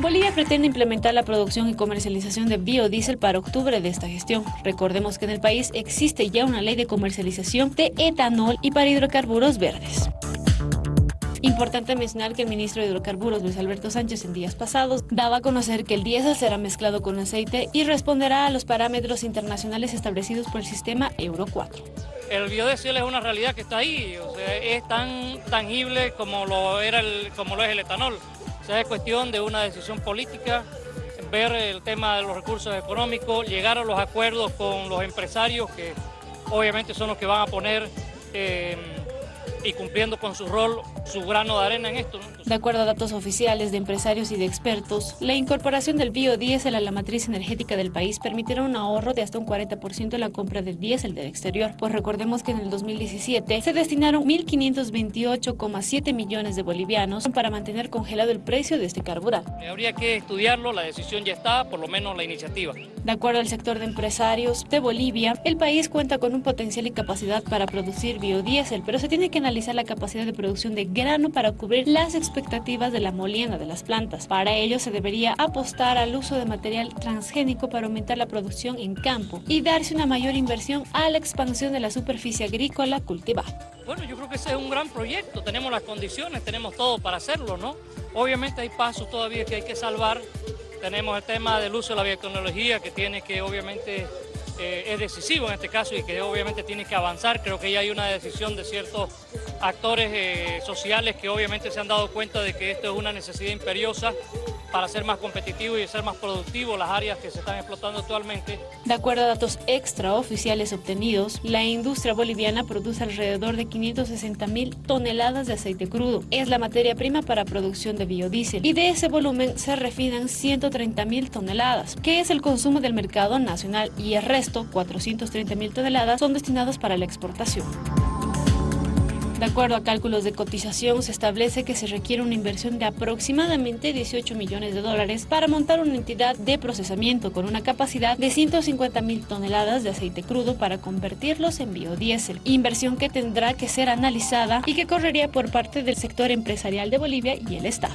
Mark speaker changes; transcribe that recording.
Speaker 1: Bolivia pretende implementar la producción y comercialización de biodiesel para octubre de esta gestión. Recordemos que en el país existe ya una ley de comercialización de etanol y para hidrocarburos verdes. Importante mencionar que el ministro de Hidrocarburos, Luis Alberto Sánchez, en días pasados, daba a conocer que el diésel será mezclado con aceite y responderá a los parámetros internacionales establecidos por el sistema Euro 4.
Speaker 2: El biodiesel es una realidad que está ahí, es tan tangible como lo, era como lo es el etanol. Sea, es cuestión de una decisión política, ver el tema de los recursos económicos, llegar a los acuerdos con los empresarios que obviamente son los que van a poner... Eh, y cumpliendo con su rol, su grano de arena en esto.
Speaker 1: De acuerdo a datos oficiales de empresarios y de expertos, la incorporación del biodiesel a la matriz energética del país permitirá un ahorro de hasta un 40% en la compra de diésel del exterior, pues recordemos que en el 2017 se destinaron 1.528,7 millones de bolivianos para mantener congelado el precio de este carburante.
Speaker 2: Habría que estudiarlo, la decisión ya está, por lo menos la iniciativa.
Speaker 1: De acuerdo al sector de empresarios de Bolivia, el país cuenta con un potencial y capacidad para producir biodiesel, pero se tiene que analizar la capacidad de producción de para cubrir las expectativas de la molienda de las plantas. Para ello se debería apostar al uso de material transgénico para aumentar la producción en campo y darse una mayor inversión a la expansión de la superficie agrícola cultivada.
Speaker 2: Bueno, yo creo que ese es un gran proyecto, tenemos las condiciones, tenemos todo para hacerlo, ¿no? Obviamente hay pasos todavía que hay que salvar, tenemos el tema del uso de la biotecnología que tiene que obviamente eh, es decisivo en este caso y que obviamente tiene que avanzar. Creo que ya hay una decisión de ciertos actores eh, sociales que obviamente se han dado cuenta de que esto es una necesidad imperiosa para ser más competitivo y ser más productivo las áreas que se están explotando actualmente.
Speaker 1: De acuerdo a datos extraoficiales obtenidos, la industria boliviana produce alrededor de 560 mil toneladas de aceite crudo. Es la materia prima para producción de biodiesel y de ese volumen se refinan 130 mil toneladas, que es el consumo del mercado nacional y el resto, 430 mil toneladas, son destinados para la exportación. De acuerdo a cálculos de cotización, se establece que se requiere una inversión de aproximadamente 18 millones de dólares para montar una entidad de procesamiento con una capacidad de 150 mil toneladas de aceite crudo para convertirlos en biodiesel, inversión que tendrá que ser analizada y que correría por parte del sector empresarial de Bolivia y el Estado.